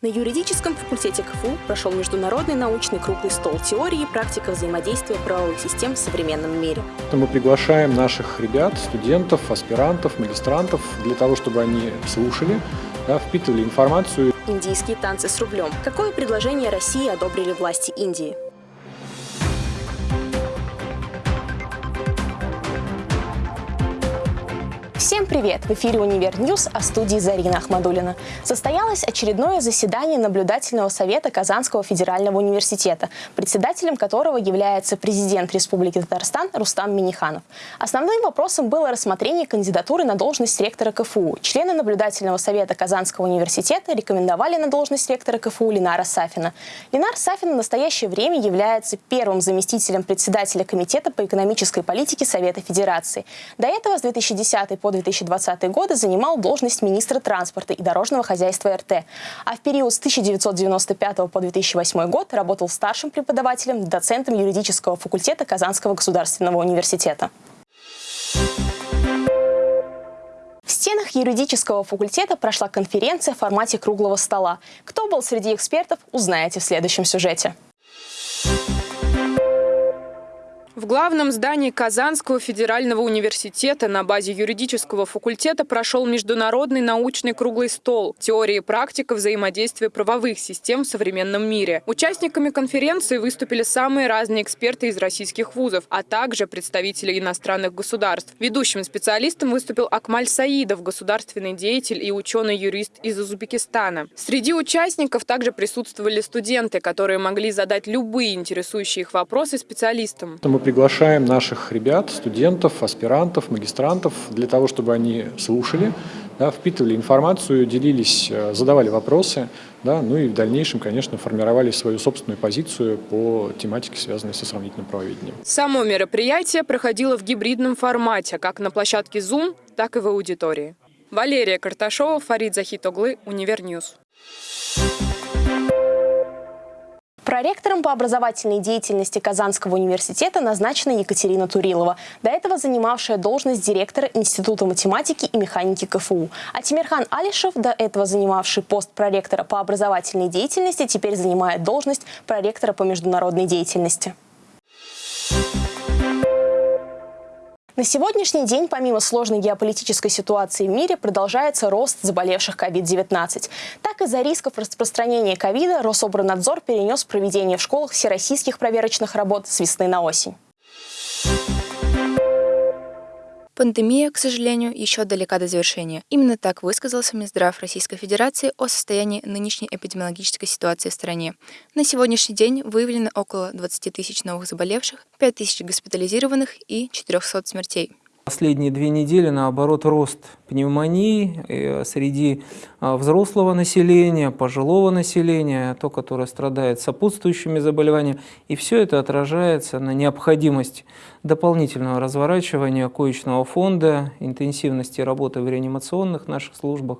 На юридическом факультете КФУ прошел международный научный круглый стол теории и практика взаимодействия правовых систем в современном мире. Мы приглашаем наших ребят, студентов, аспирантов, магистрантов для того, чтобы они слушали, да, впитывали информацию. Индийские танцы с рублем. Какое предложение России одобрили власти Индии? Всем привет! В эфире «Univer News», а в студии Зарина Ахмадулина. Состоялось очередное заседание наблюдательного совета Казанского федерального университета, председателем которого является президент Республики Татарстан Рустам Миниханов. Основным вопросом было рассмотрение кандидатуры на должность ректора КФУ. Члены наблюдательного совета Казанского университета рекомендовали на должность ректора КФУ Ленара Сафина. Ленар Сафин в настоящее время является первым заместителем председателя Комитета по экономической политике Совета Федерации. До этого с 2010 по 2020 годы занимал должность министра транспорта и дорожного хозяйства РТ, а в период с 1995 по 2008 год работал старшим преподавателем, доцентом юридического факультета Казанского государственного университета. В стенах юридического факультета прошла конференция в формате круглого стола. Кто был среди экспертов, узнаете в следующем сюжете. В главном здании Казанского федерального университета на базе юридического факультета прошел международный научный круглый стол «Теория и практика взаимодействия правовых систем в современном мире». Участниками конференции выступили самые разные эксперты из российских вузов, а также представители иностранных государств. Ведущим специалистом выступил Акмаль Саидов, государственный деятель и ученый-юрист из Узбекистана. Среди участников также присутствовали студенты, которые могли задать любые интересующие их вопросы специалистам. Приглашаем наших ребят, студентов, аспирантов, магистрантов для того, чтобы они слушали, да, впитывали информацию, делились, э, задавали вопросы, да, ну и в дальнейшем, конечно, формировали свою собственную позицию по тематике, связанной со сравнительным правоведением. Само мероприятие проходило в гибридном формате, как на площадке Zoom, так и в аудитории. Валерия Карташова, Фарид Захитоглы, Univer News. Проректором по образовательной деятельности Казанского университета назначена Екатерина Турилова, до этого занимавшая должность директора Института математики и механики КФУ. А Тимирхан Алишев, до этого занимавший пост проректора по образовательной деятельности, теперь занимает должность проректора по международной деятельности. На сегодняшний день, помимо сложной геополитической ситуации в мире, продолжается рост заболевших COVID-19. Так, из-за рисков распространения ковида Рособранадзор перенес проведение в школах всероссийских проверочных работ с весны на осень. Пандемия, к сожалению, еще далека до завершения. Именно так высказался Минздрав Российской Федерации о состоянии нынешней эпидемиологической ситуации в стране. На сегодняшний день выявлено около 20 тысяч новых заболевших, 5 тысяч госпитализированных и 400 смертей. Последние две недели, наоборот, рост пневмонии э, среди взрослого населения, пожилого населения, то, которое страдает сопутствующими заболеваниями. И все это отражается на необходимость дополнительного разворачивания коечного фонда, интенсивности работы в реанимационных наших службах,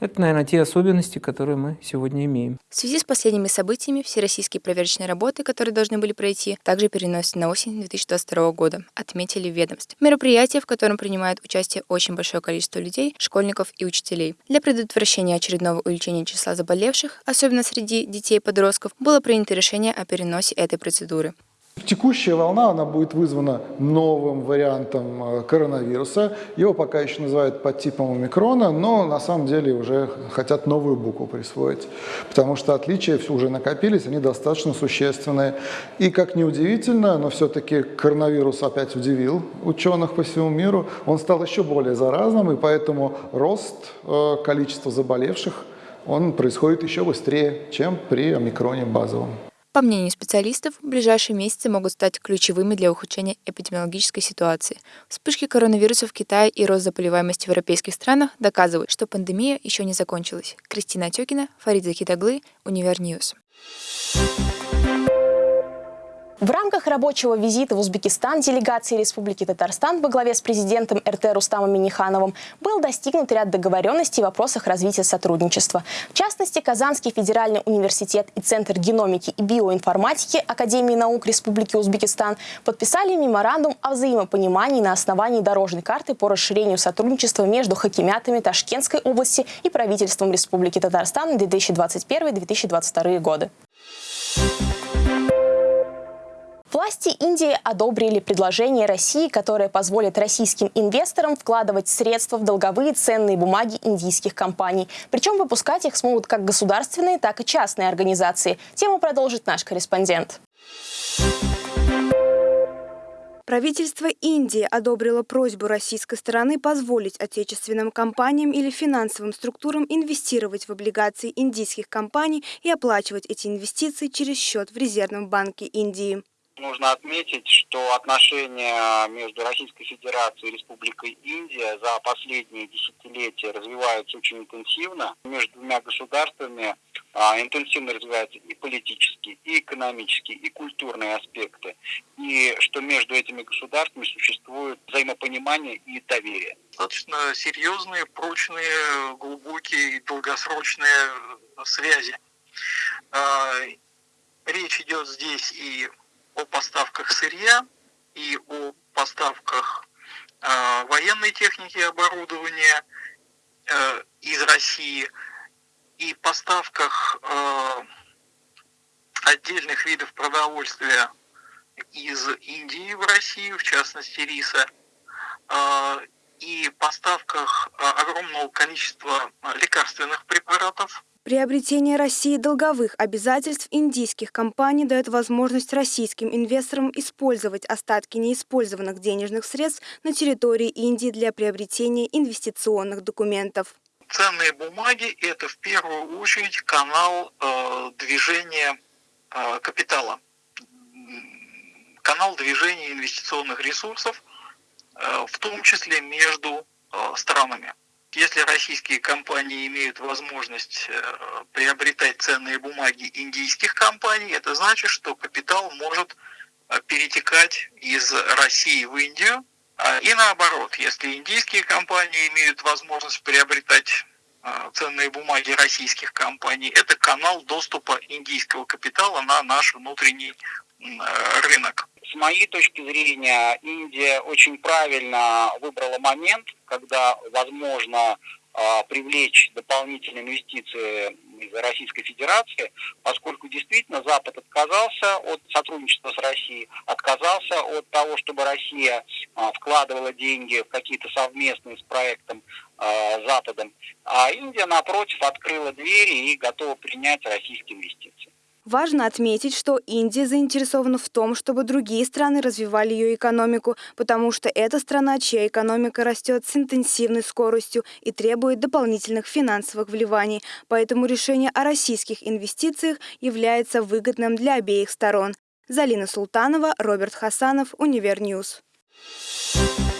это, наверное, те особенности, которые мы сегодня имеем. В связи с последними событиями всероссийские проверочные работы, которые должны были пройти, также переносятся на осень 2022 года, отметили в ведомстве. Мероприятие, в котором принимает участие очень большое количество людей, школьников и учителей. Для предотвращения очередного увеличения числа заболевших, особенно среди детей и подростков, было принято решение о переносе этой процедуры. Текущая волна, она будет вызвана новым вариантом э, коронавируса. Его пока еще называют подтипом омикрона, но на самом деле уже хотят новую букву присвоить, потому что отличия уже накопились, они достаточно существенные. И как ни удивительно, но все-таки коронавирус опять удивил ученых по всему миру. Он стал еще более заразным, и поэтому рост э, количества заболевших он происходит еще быстрее, чем при омикроне базовом. По мнению специалистов, ближайшие месяцы могут стать ключевыми для ухудшения эпидемиологической ситуации. Вспышки коронавируса в Китае и рост заболеваемости в европейских странах доказывают, что пандемия еще не закончилась. Кристина Отекина, Фарид Захитаглы, Univer News. В рамках рабочего визита в Узбекистан делегации Республики Татарстан во главе с президентом РТ Рустамом Минихановым был достигнут ряд договоренностей в вопросах развития сотрудничества. В частности, Казанский федеральный университет и Центр геномики и биоинформатики Академии наук Республики Узбекистан подписали меморандум о взаимопонимании на основании дорожной карты по расширению сотрудничества между хакимятами Ташкентской области и правительством Республики Татарстан на 2021-2022 годы. Власти Индии одобрили предложение России, которое позволит российским инвесторам вкладывать средства в долговые ценные бумаги индийских компаний. Причем выпускать их смогут как государственные, так и частные организации. Тему продолжит наш корреспондент. Правительство Индии одобрило просьбу российской стороны позволить отечественным компаниям или финансовым структурам инвестировать в облигации индийских компаний и оплачивать эти инвестиции через счет в Резервном банке Индии. Нужно отметить, что отношения между Российской Федерацией и Республикой Индия за последние десятилетия развиваются очень интенсивно. Между двумя государствами а, интенсивно развиваются и политические, и экономические, и культурные аспекты. И что между этими государствами существует взаимопонимание и доверие. Достаточно серьезные, прочные, глубокие и долгосрочные связи. А, речь идет здесь и о поставках сырья и о поставках э, военной техники и оборудования э, из России и поставках э, отдельных видов продовольствия из Индии в Россию, в частности риса, э, и поставках э, огромного количества лекарственных препаратов Приобретение России долговых обязательств индийских компаний дает возможность российским инвесторам использовать остатки неиспользованных денежных средств на территории Индии для приобретения инвестиционных документов. Ценные бумаги – это в первую очередь канал э, движения э, капитала, канал движения инвестиционных ресурсов, э, в том числе между э, странами. Если российские компании имеют возможность э, приобретать ценные бумаги индийских компаний, это значит, что капитал может э, перетекать из России в Индию. А, и наоборот, если индийские компании имеют возможность приобретать э, ценные бумаги российских компаний, это канал доступа индийского капитала на наш внутренний рынок. С моей точки зрения, Индия очень правильно выбрала момент, когда возможно а, привлечь дополнительные инвестиции из Российской Федерации, поскольку действительно Запад отказался от сотрудничества с Россией, отказался от того, чтобы Россия а, вкладывала деньги в какие-то совместные с проектом а, Западом, а Индия, напротив, открыла двери и готова принять российские инвестиции. Важно отметить, что Индия заинтересована в том, чтобы другие страны развивали ее экономику, потому что это страна, чья экономика растет с интенсивной скоростью и требует дополнительных финансовых вливаний. Поэтому решение о российских инвестициях является выгодным для обеих сторон. Залина Султанова, Роберт Хасанов, Univer News. В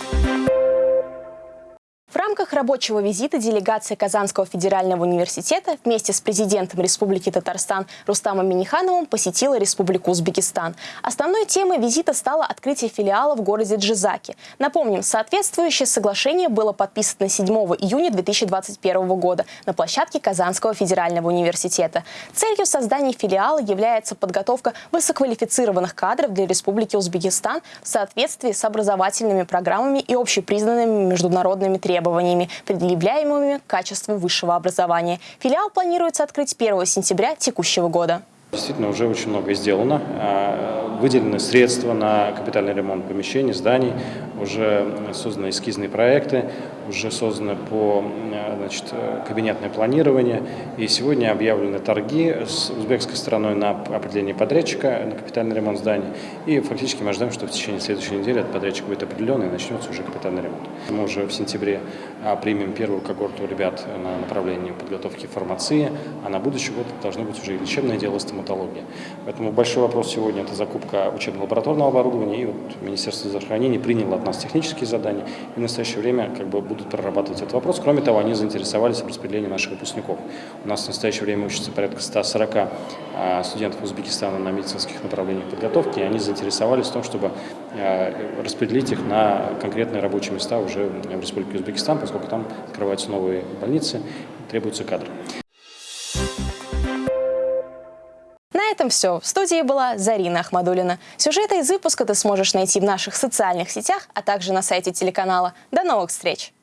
рамках рабочего визита делегация Казанского федерального университета вместе с президентом Республики Татарстан Рустамом Минихановым посетила Республику Узбекистан. Основной темой визита стало открытие филиала в городе Джизаки. Напомним, соответствующее соглашение было подписано 7 июня 2021 года на площадке Казанского федерального университета. Целью создания филиала является подготовка высококвалифицированных кадров для Республики Узбекистан в соответствии с образовательными программами и общепризнанными международными требованиями требованиями, предъявляемыми к качеству высшего образования. Филиал планируется открыть 1 сентября текущего года. Действительно, уже очень многое сделано. А, выделены средства на капитальный ремонт помещений, зданий, уже созданы эскизные проекты, уже создано по значит, кабинетное планирование. И сегодня объявлены торги с узбекской стороной на определение подрядчика на капитальный ремонт зданий. И фактически мы ожидаем, что в течение следующей недели этот подрядчик будет определен и начнется уже капитальный ремонт. Мы уже в сентябре а, примем первую когорту ребят на направлении подготовки фармации, а на будущий год должно быть уже и лечебное дело стоматология. Поэтому большой вопрос сегодня – это закупка учебно-лабораторного оборудования. И вот Министерство здравоохранения приняло нас технические задания, и в настоящее время как бы будут прорабатывать этот вопрос. Кроме того, они заинтересовались в распределении наших выпускников. У нас в настоящее время учатся порядка 140 а, студентов Узбекистана на медицинских направлениях подготовки, и они заинтересовались в том, чтобы а, распределить их на конкретные рабочие места уже в Республике Узбекистан, поскольку там открываются новые больницы, требуются кадры. Этом все. В студии была Зарина Ахмадулина. Сюжеты из выпуска ты сможешь найти в наших социальных сетях, а также на сайте телеканала. До новых встреч!